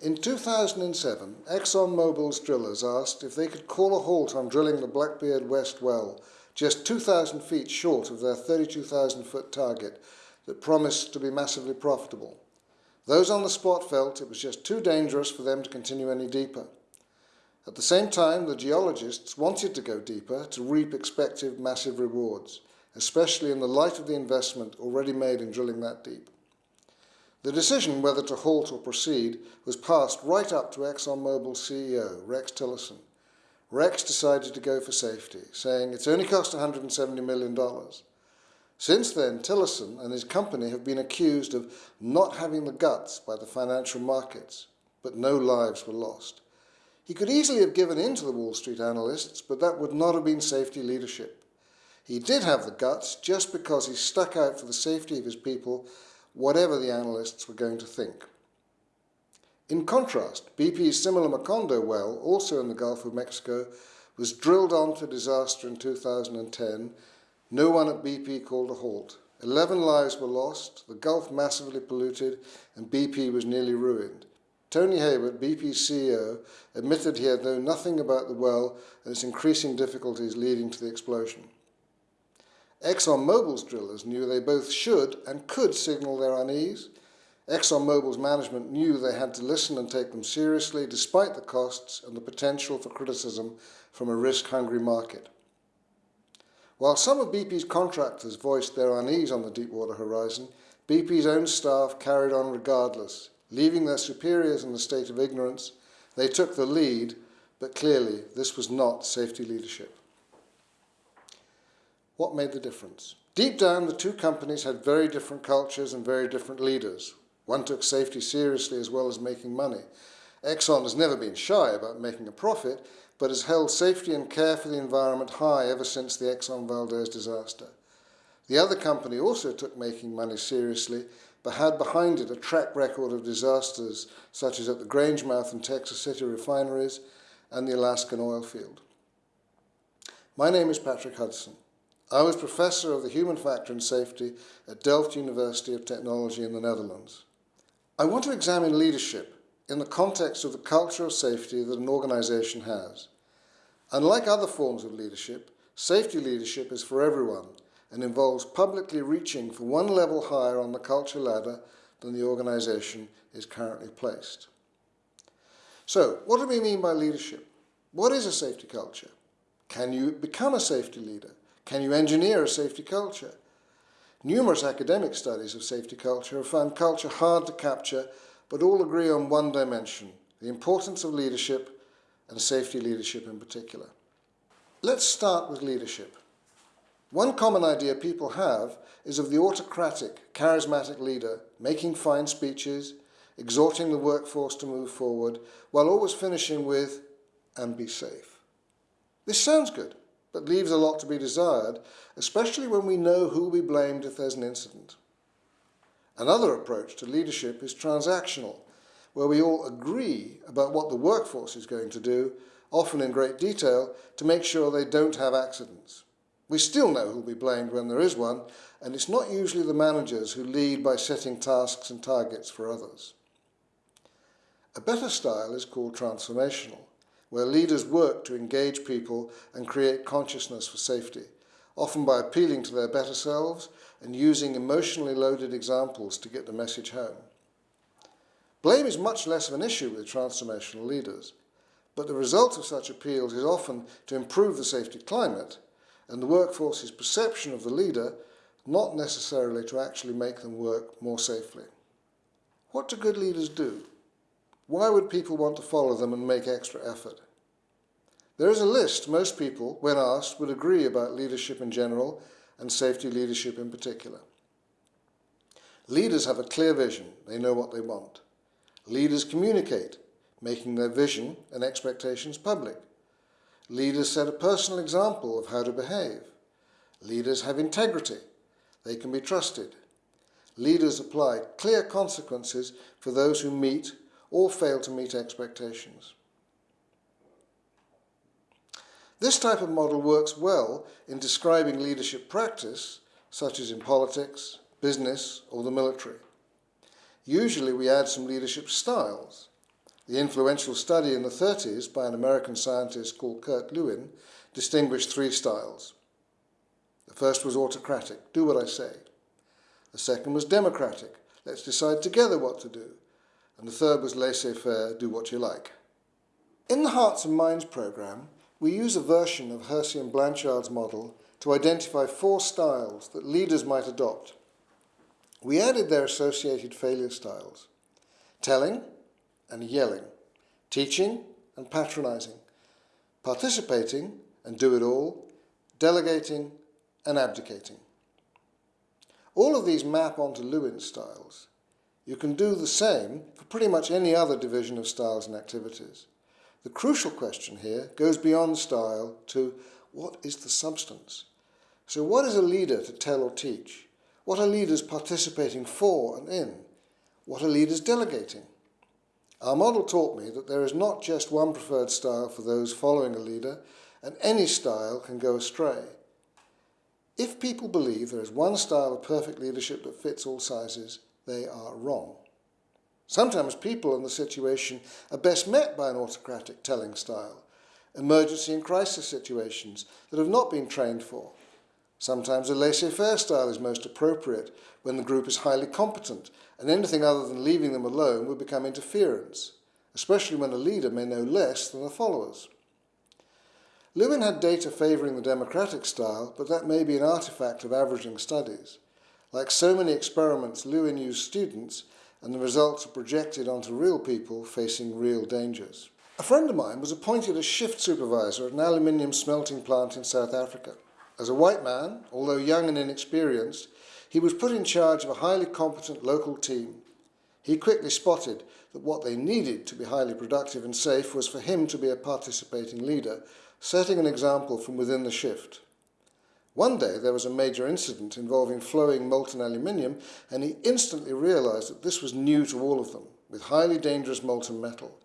In 2007, ExxonMobil's drillers asked if they could call a halt on drilling the Blackbeard West well, just 2,000 feet short of their 32,000 foot target that promised to be massively profitable. Those on the spot felt it was just too dangerous for them to continue any deeper. At the same time, the geologists wanted to go deeper to reap expected massive rewards, especially in the light of the investment already made in drilling that deep. The decision whether to halt or proceed was passed right up to ExxonMobil's CEO, Rex Tillerson. Rex decided to go for safety, saying it's only cost $170 million. Since then, Tillerson and his company have been accused of not having the guts by the financial markets, but no lives were lost. He could easily have given in to the Wall Street analysts, but that would not have been safety leadership. He did have the guts just because he stuck out for the safety of his people whatever the analysts were going to think. In contrast, BP's similar Macondo well, also in the Gulf of Mexico, was drilled on to disaster in 2010. No one at BP called a halt. Eleven lives were lost, the Gulf massively polluted, and BP was nearly ruined. Tony Hayward, BP's CEO, admitted he had known nothing about the well and its increasing difficulties leading to the explosion. ExxonMobil's drillers knew they both should and could signal their unease. ExxonMobil's management knew they had to listen and take them seriously despite the costs and the potential for criticism from a risk-hungry market. While some of BP's contractors voiced their unease on the Deepwater horizon, BP's own staff carried on regardless. Leaving their superiors in a state of ignorance, they took the lead, but clearly this was not safety leadership. What made the difference? Deep down, the two companies had very different cultures and very different leaders. One took safety seriously as well as making money. Exxon has never been shy about making a profit, but has held safety and care for the environment high ever since the Exxon Valdez disaster. The other company also took making money seriously, but had behind it a track record of disasters such as at the Grangemouth and Texas City refineries and the Alaskan oil field. My name is Patrick Hudson. I was professor of the human factor in safety at Delft University of Technology in the Netherlands. I want to examine leadership in the context of the culture of safety that an organization has. Unlike other forms of leadership, safety leadership is for everyone and involves publicly reaching for one level higher on the culture ladder than the organization is currently placed. So, what do we mean by leadership? What is a safety culture? Can you become a safety leader? Can you engineer a safety culture? Numerous academic studies of safety culture have found culture hard to capture, but all agree on one dimension, the importance of leadership and safety leadership in particular. Let's start with leadership. One common idea people have is of the autocratic, charismatic leader making fine speeches, exhorting the workforce to move forward, while always finishing with, and be safe. This sounds good but leaves a lot to be desired, especially when we know who will be blamed if there's an incident. Another approach to leadership is transactional, where we all agree about what the workforce is going to do, often in great detail, to make sure they don't have accidents. We still know who will be blamed when there is one, and it's not usually the managers who lead by setting tasks and targets for others. A better style is called transformational where leaders work to engage people and create consciousness for safety, often by appealing to their better selves and using emotionally loaded examples to get the message home. Blame is much less of an issue with transformational leaders, but the result of such appeals is often to improve the safety climate and the workforce's perception of the leader, not necessarily to actually make them work more safely. What do good leaders do? Why would people want to follow them and make extra effort? There is a list most people, when asked, would agree about leadership in general and safety leadership in particular. Leaders have a clear vision. They know what they want. Leaders communicate, making their vision and expectations public. Leaders set a personal example of how to behave. Leaders have integrity. They can be trusted. Leaders apply clear consequences for those who meet or fail to meet expectations. This type of model works well in describing leadership practice, such as in politics, business, or the military. Usually we add some leadership styles. The influential study in the 30s by an American scientist called Kurt Lewin distinguished three styles. The first was autocratic, do what I say. The second was democratic, let's decide together what to do. And the third was laissez-faire, do what you like. In the Hearts and Minds programme, we use a version of Hersey and Blanchard's model to identify four styles that leaders might adopt. We added their associated failure styles. Telling, and yelling, teaching and patronizing, participating and do it all, delegating and abdicating. All of these map onto Lewin styles. You can do the same for pretty much any other division of styles and activities. The crucial question here goes beyond style to what is the substance? So what is a leader to tell or teach? What are leaders participating for and in? What are leaders delegating? Our model taught me that there is not just one preferred style for those following a leader, and any style can go astray. If people believe there is one style of perfect leadership that fits all sizes, they are wrong. Sometimes people in the situation are best met by an autocratic telling style, emergency and crisis situations that have not been trained for. Sometimes a laissez-faire style is most appropriate when the group is highly competent and anything other than leaving them alone would become interference, especially when a leader may know less than the followers. Lewin had data favouring the democratic style, but that may be an artefact of averaging studies. Like so many experiments, Lewin used students, and the results are projected onto real people facing real dangers. A friend of mine was appointed as shift supervisor at an aluminium smelting plant in South Africa. As a white man, although young and inexperienced, he was put in charge of a highly competent local team. He quickly spotted that what they needed to be highly productive and safe was for him to be a participating leader, setting an example from within the shift. One day there was a major incident involving flowing molten aluminium and he instantly realized that this was new to all of them, with highly dangerous molten metal.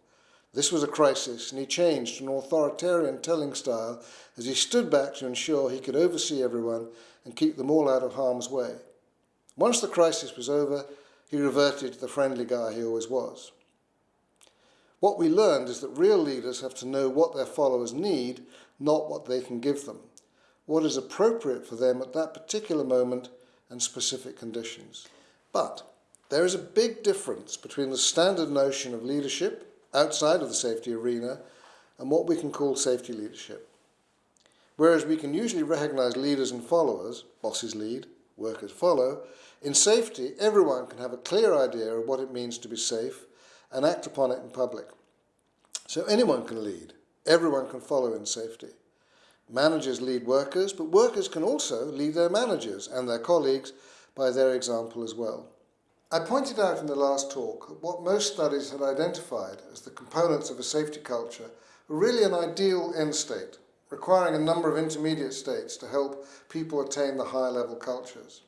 This was a crisis and he changed to an authoritarian telling style as he stood back to ensure he could oversee everyone and keep them all out of harm's way. Once the crisis was over, he reverted to the friendly guy he always was. What we learned is that real leaders have to know what their followers need, not what they can give them, what is appropriate for them at that particular moment and specific conditions. But there is a big difference between the standard notion of leadership outside of the safety arena and what we can call safety leadership. Whereas we can usually recognize leaders and followers, bosses lead, workers follow, in safety, everyone can have a clear idea of what it means to be safe and act upon it in public. So anyone can lead, everyone can follow in safety. Managers lead workers, but workers can also lead their managers and their colleagues by their example as well. I pointed out in the last talk that what most studies had identified as the components of a safety culture were really an ideal end state, requiring a number of intermediate states to help people attain the higher level cultures.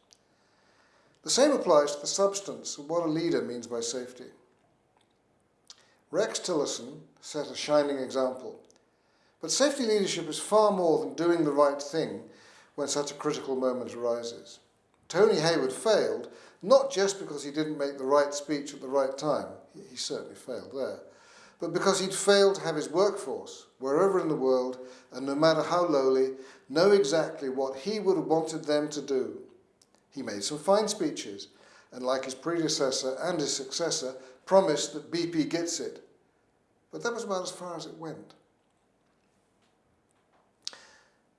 The same applies to the substance of what a leader means by safety. Rex Tillerson set a shining example. But safety leadership is far more than doing the right thing when such a critical moment arises. Tony Hayward failed, not just because he didn't make the right speech at the right time, he certainly failed there, but because he'd failed to have his workforce, wherever in the world, and no matter how lowly, know exactly what he would have wanted them to do. He made some fine speeches, and like his predecessor and his successor, promised that BP gets it. But that was about as far as it went.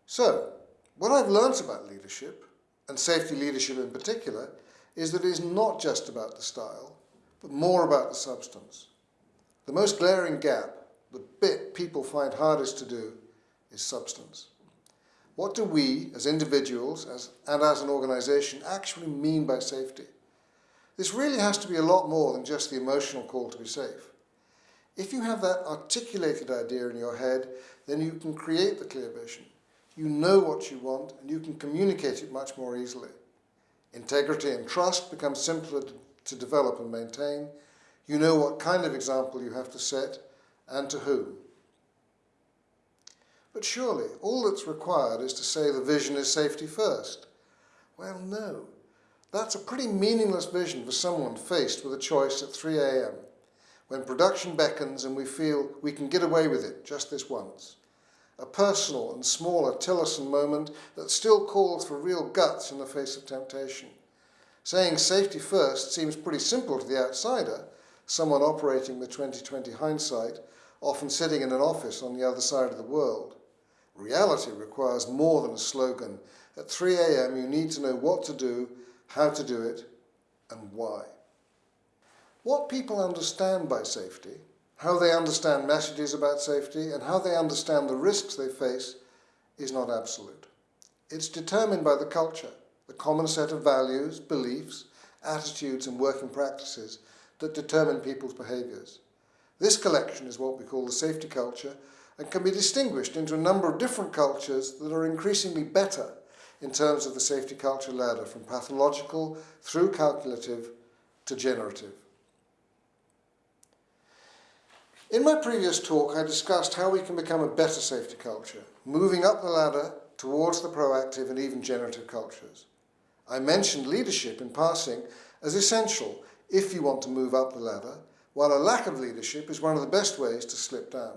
So, what I've learnt about leadership, and safety leadership in particular, is that it is not just about the style, but more about the substance. The most glaring gap, the bit people find hardest to do, is substance. What do we, as individuals as, and as an organisation, actually mean by safety? This really has to be a lot more than just the emotional call to be safe. If you have that articulated idea in your head, then you can create the clear vision. You know what you want and you can communicate it much more easily. Integrity and trust become simpler to develop and maintain. You know what kind of example you have to set and to whom. But surely, all that's required is to say the vision is safety first. Well, no. That's a pretty meaningless vision for someone faced with a choice at 3 a.m. when production beckons and we feel we can get away with it just this once. A personal and smaller Tillerson moment that still calls for real guts in the face of temptation. Saying safety first seems pretty simple to the outsider, someone operating with 2020 hindsight, often sitting in an office on the other side of the world. Reality requires more than a slogan. At 3 a.m. you need to know what to do, how to do it, and why. What people understand by safety, how they understand messages about safety, and how they understand the risks they face is not absolute. It's determined by the culture, the common set of values, beliefs, attitudes and working practices that determine people's behaviours. This collection is what we call the safety culture and can be distinguished into a number of different cultures that are increasingly better in terms of the safety culture ladder from pathological through calculative to generative. In my previous talk, I discussed how we can become a better safety culture, moving up the ladder towards the proactive and even generative cultures. I mentioned leadership in passing as essential if you want to move up the ladder, while a lack of leadership is one of the best ways to slip down.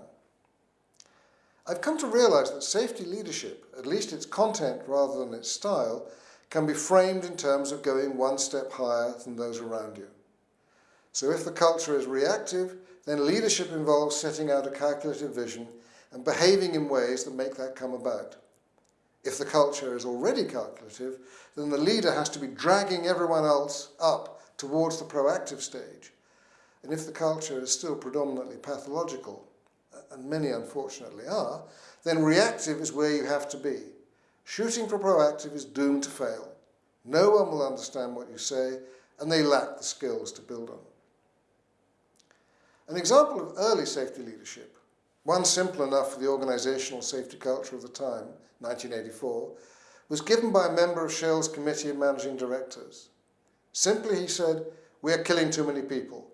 I've come to realize that safety leadership, at least its content rather than its style, can be framed in terms of going one step higher than those around you. So if the culture is reactive, then leadership involves setting out a calculative vision and behaving in ways that make that come about. If the culture is already calculative, then the leader has to be dragging everyone else up towards the proactive stage. And if the culture is still predominantly pathological, and many unfortunately are, then reactive is where you have to be. Shooting for proactive is doomed to fail. No one will understand what you say, and they lack the skills to build on. An example of early safety leadership, one simple enough for the organisational safety culture of the time, 1984, was given by a member of Shell's Committee of Managing Directors. Simply, he said, we are killing too many people,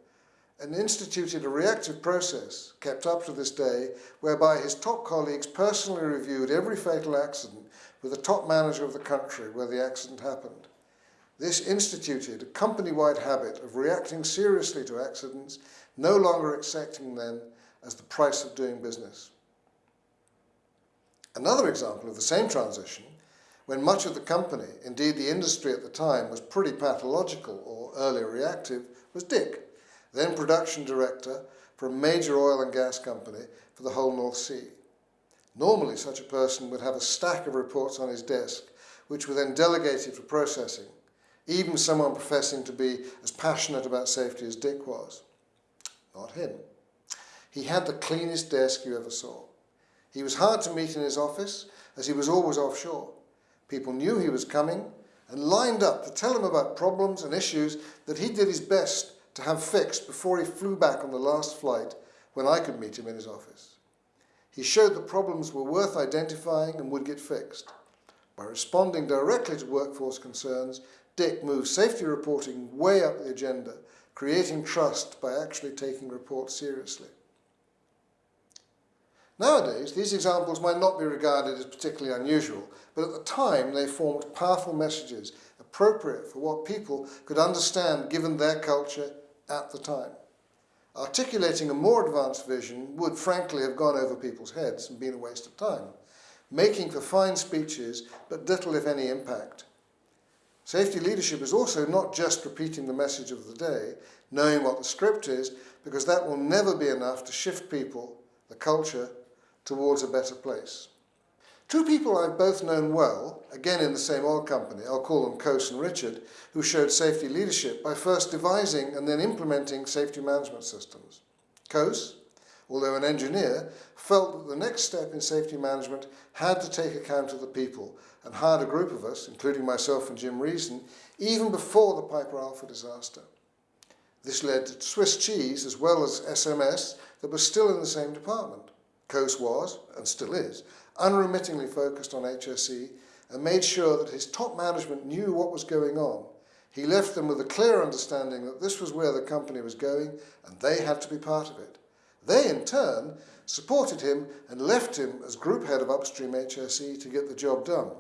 and instituted a reactive process, kept up to this day, whereby his top colleagues personally reviewed every fatal accident with the top manager of the country where the accident happened. This instituted a company-wide habit of reacting seriously to accidents no longer accepting them as the price of doing business. Another example of the same transition, when much of the company, indeed the industry at the time, was pretty pathological or early reactive, was Dick, then production director for a major oil and gas company for the whole North Sea. Normally such a person would have a stack of reports on his desk, which were then delegated for processing, even someone professing to be as passionate about safety as Dick was not him. He had the cleanest desk you ever saw. He was hard to meet in his office, as he was always offshore. People knew he was coming and lined up to tell him about problems and issues that he did his best to have fixed before he flew back on the last flight when I could meet him in his office. He showed that problems were worth identifying and would get fixed. By responding directly to workforce concerns, Dick moved safety reporting way up the agenda creating trust by actually taking reports seriously. Nowadays, these examples might not be regarded as particularly unusual, but at the time they formed powerful messages appropriate for what people could understand given their culture at the time. Articulating a more advanced vision would frankly have gone over people's heads and been a waste of time, making for fine speeches but little if any impact. Safety leadership is also not just repeating the message of the day, knowing what the script is, because that will never be enough to shift people, the culture, towards a better place. Two people I've both known well, again in the same oil company, I'll call them Koos and Richard, who showed safety leadership by first devising and then implementing safety management systems. Koos, although an engineer, felt that the next step in safety management had to take account of the people and hired a group of us, including myself and Jim Reason, even before the Piper Alpha disaster. This led to Swiss Cheese as well as SMS that was still in the same department. Koos was, and still is, unremittingly focused on HSE and made sure that his top management knew what was going on. He left them with a clear understanding that this was where the company was going and they had to be part of it. They, in turn, supported him and left him as group head of upstream HSE to get the job done.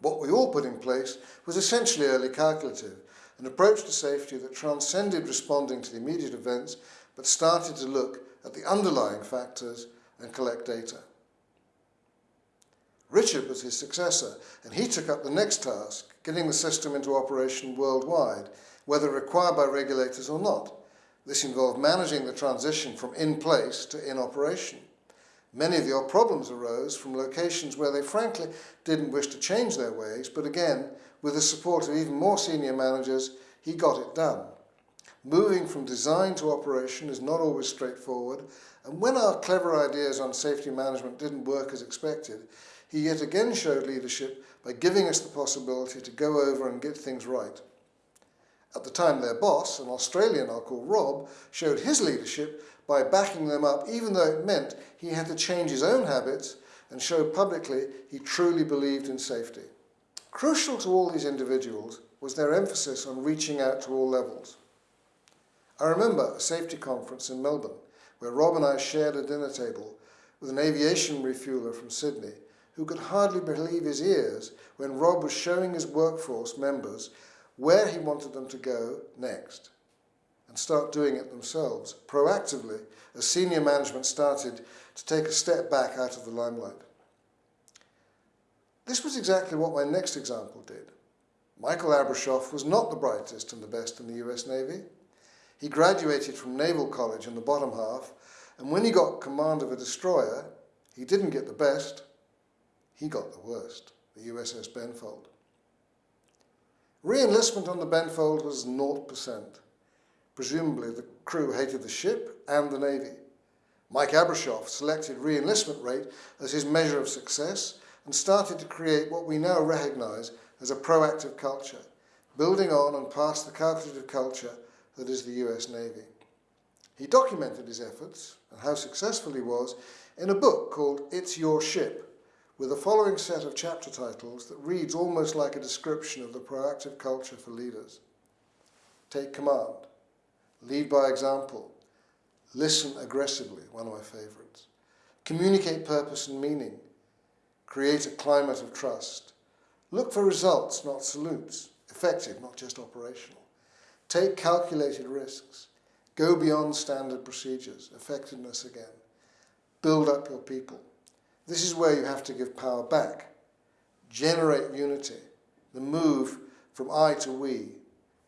What we all put in place was essentially early calculative, an approach to safety that transcended responding to the immediate events, but started to look at the underlying factors and collect data. Richard was his successor, and he took up the next task, getting the system into operation worldwide, whether required by regulators or not. This involved managing the transition from in place to in operation. Many of your problems arose from locations where they frankly didn't wish to change their ways, but again, with the support of even more senior managers, he got it done. Moving from design to operation is not always straightforward, and when our clever ideas on safety management didn't work as expected, he yet again showed leadership by giving us the possibility to go over and get things right. At the time, their boss, an Australian I'll call Rob, showed his leadership by backing them up, even though it meant he had to change his own habits and show publicly he truly believed in safety. Crucial to all these individuals was their emphasis on reaching out to all levels. I remember a safety conference in Melbourne where Rob and I shared a dinner table with an aviation refueler from Sydney who could hardly believe his ears when Rob was showing his workforce members where he wanted them to go next and start doing it themselves proactively as senior management started to take a step back out of the limelight. This was exactly what my next example did. Michael Abrashoff was not the brightest and the best in the US Navy. He graduated from Naval College in the bottom half, and when he got command of a destroyer, he didn't get the best, he got the worst, the USS Benfold. Re-enlistment on the Benfold was 0%. Presumably the crew hated the ship and the Navy. Mike Abrashoff selected re-enlistment rate as his measure of success and started to create what we now recognise as a proactive culture, building on and past the calculative culture that is the US Navy. He documented his efforts and how successful he was in a book called It's Your Ship, with the following set of chapter titles that reads almost like a description of the proactive culture for leaders. Take command, lead by example, listen aggressively, one of my favourites, communicate purpose and meaning, create a climate of trust, look for results, not salutes, effective, not just operational, take calculated risks, go beyond standard procedures, effectiveness again, build up your people, this is where you have to give power back, generate unity, the move from I to we,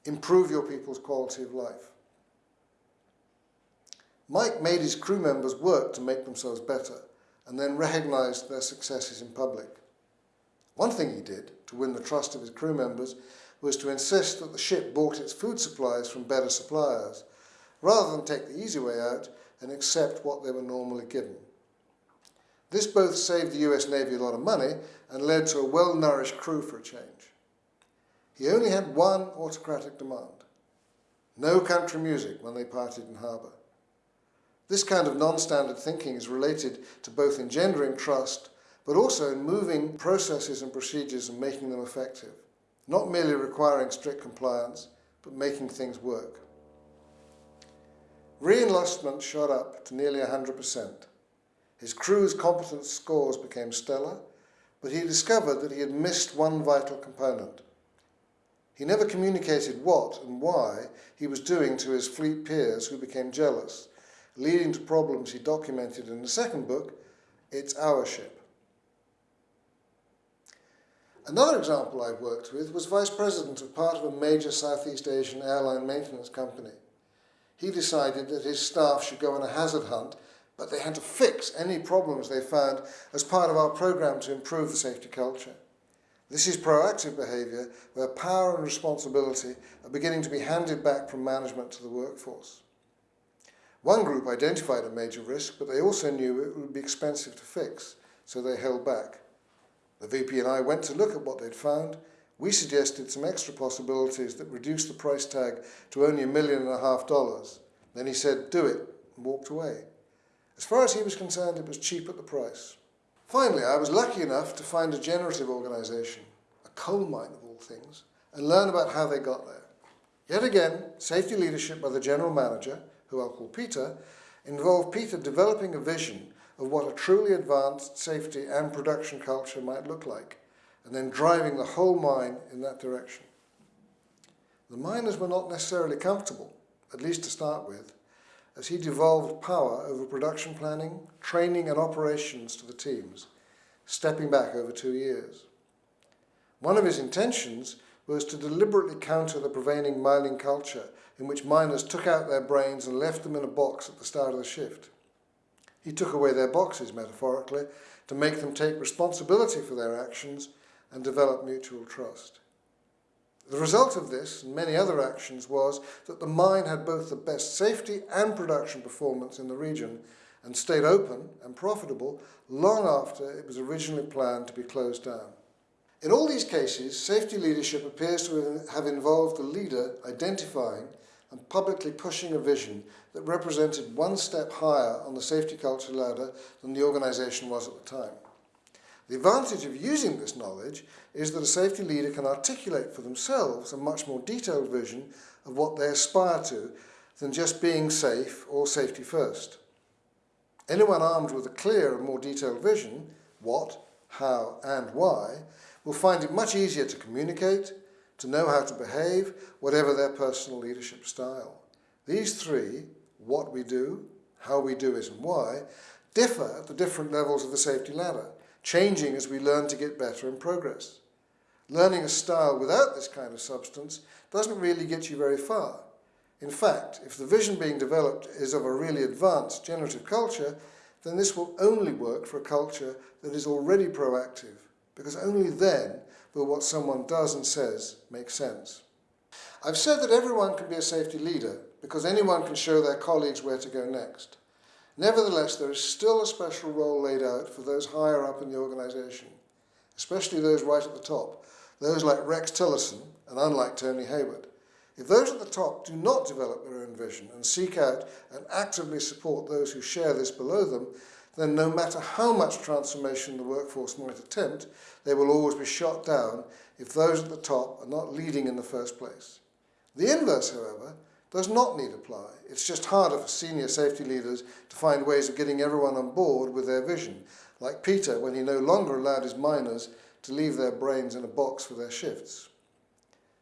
improve your people's quality of life. Mike made his crew members work to make themselves better and then recognised their successes in public. One thing he did to win the trust of his crew members was to insist that the ship bought its food supplies from better suppliers, rather than take the easy way out and accept what they were normally given. This both saved the US Navy a lot of money and led to a well-nourished crew for a change. He only had one autocratic demand. No country music when they parted in harbour. This kind of non-standard thinking is related to both engendering trust, but also in moving processes and procedures and making them effective. Not merely requiring strict compliance, but making things work. Re-enlistment shot up to nearly 100%. His crew's competence scores became stellar, but he discovered that he had missed one vital component. He never communicated what and why he was doing to his fleet peers who became jealous, leading to problems he documented in the second book, It's Our Ship. Another example I worked with was vice president of part of a major Southeast Asian airline maintenance company. He decided that his staff should go on a hazard hunt but they had to fix any problems they found as part of our program to improve the safety culture. This is proactive behaviour where power and responsibility are beginning to be handed back from management to the workforce. One group identified a major risk, but they also knew it would be expensive to fix, so they held back. The VP and I went to look at what they'd found. We suggested some extra possibilities that reduced the price tag to only a million and a half dollars. Then he said, do it, and walked away. As far as he was concerned, it was cheap at the price. Finally, I was lucky enough to find a generative organisation, a coal mine of all things, and learn about how they got there. Yet again, safety leadership by the general manager, who I'll call Peter, involved Peter developing a vision of what a truly advanced safety and production culture might look like, and then driving the whole mine in that direction. The miners were not necessarily comfortable, at least to start with, as he devolved power over production planning, training and operations to the teams, stepping back over two years. One of his intentions was to deliberately counter the prevailing mining culture in which miners took out their brains and left them in a box at the start of the shift. He took away their boxes, metaphorically, to make them take responsibility for their actions and develop mutual trust. The result of this and many other actions was that the mine had both the best safety and production performance in the region and stayed open and profitable long after it was originally planned to be closed down. In all these cases, safety leadership appears to have involved the leader identifying and publicly pushing a vision that represented one step higher on the safety culture ladder than the organisation was at the time. The advantage of using this knowledge is that a safety leader can articulate for themselves a much more detailed vision of what they aspire to than just being safe or safety first. Anyone armed with a clear and more detailed vision, what, how and why, will find it much easier to communicate, to know how to behave, whatever their personal leadership style. These three, what we do, how we do it and why, differ at the different levels of the safety ladder, changing as we learn to get better and progress. Learning a style without this kind of substance doesn't really get you very far. In fact, if the vision being developed is of a really advanced generative culture, then this will only work for a culture that is already proactive, because only then will what someone does and says make sense. I've said that everyone can be a safety leader because anyone can show their colleagues where to go next. Nevertheless, there is still a special role laid out for those higher up in the organisation, especially those right at the top, those like Rex Tillerson and unlike Tony Hayward. If those at the top do not develop their own vision and seek out and actively support those who share this below them, then no matter how much transformation the workforce might attempt, they will always be shot down if those at the top are not leading in the first place. The inverse, however, does not need apply. It's just harder for senior safety leaders to find ways of getting everyone on board with their vision, like Peter when he no longer allowed his miners to leave their brains in a box for their shifts.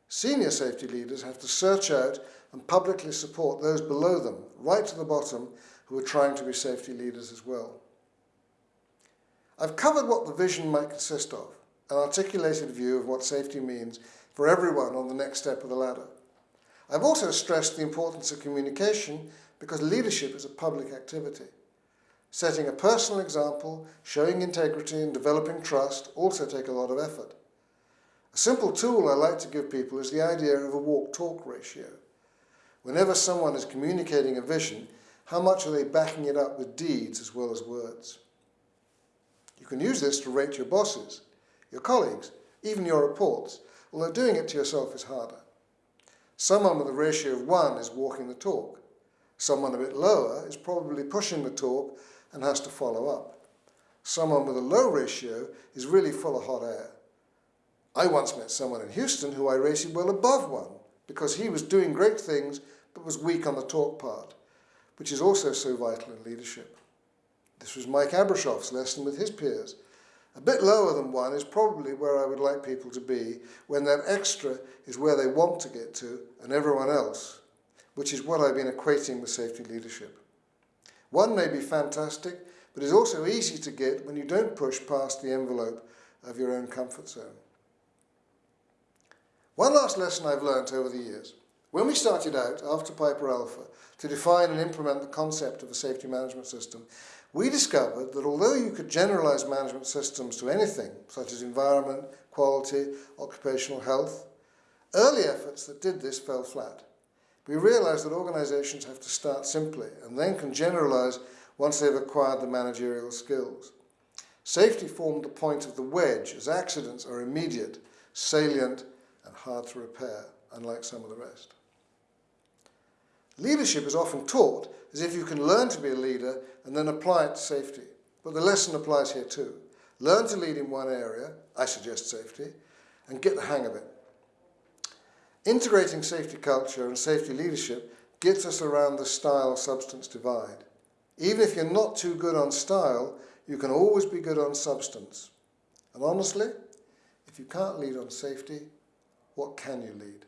Senior safety leaders have to search out and publicly support those below them, right to the bottom, who are trying to be safety leaders as well. I've covered what the vision might consist of, an articulated view of what safety means for everyone on the next step of the ladder. I've also stressed the importance of communication because leadership is a public activity. Setting a personal example, showing integrity and developing trust also take a lot of effort. A simple tool I like to give people is the idea of a walk-talk ratio. Whenever someone is communicating a vision, how much are they backing it up with deeds as well as words? You can use this to rate your bosses, your colleagues, even your reports, although doing it to yourself is harder. Someone with a ratio of one is walking the talk. Someone a bit lower is probably pushing the talk and has to follow up. Someone with a low ratio is really full of hot air. I once met someone in Houston who I rated well above one because he was doing great things but was weak on the talk part, which is also so vital in leadership. This was Mike Abrashoff's lesson with his peers. A bit lower than one is probably where I would like people to be when that extra is where they want to get to and everyone else, which is what I've been equating with safety leadership. One may be fantastic, but is also easy to get when you don't push past the envelope of your own comfort zone. One last lesson I've learnt over the years. When we started out, after Piper Alpha, to define and implement the concept of a safety management system, we discovered that although you could generalize management systems to anything, such as environment, quality, occupational health, early efforts that did this fell flat. We realized that organizations have to start simply and then can generalize once they've acquired the managerial skills. Safety formed the point of the wedge as accidents are immediate, salient and hard to repair, unlike some of the rest. Leadership is often taught as if you can learn to be a leader and then apply it to safety. But the lesson applies here too. Learn to lead in one area, I suggest safety, and get the hang of it. Integrating safety culture and safety leadership gets us around the style-substance divide. Even if you're not too good on style, you can always be good on substance. And honestly, if you can't lead on safety, what can you lead?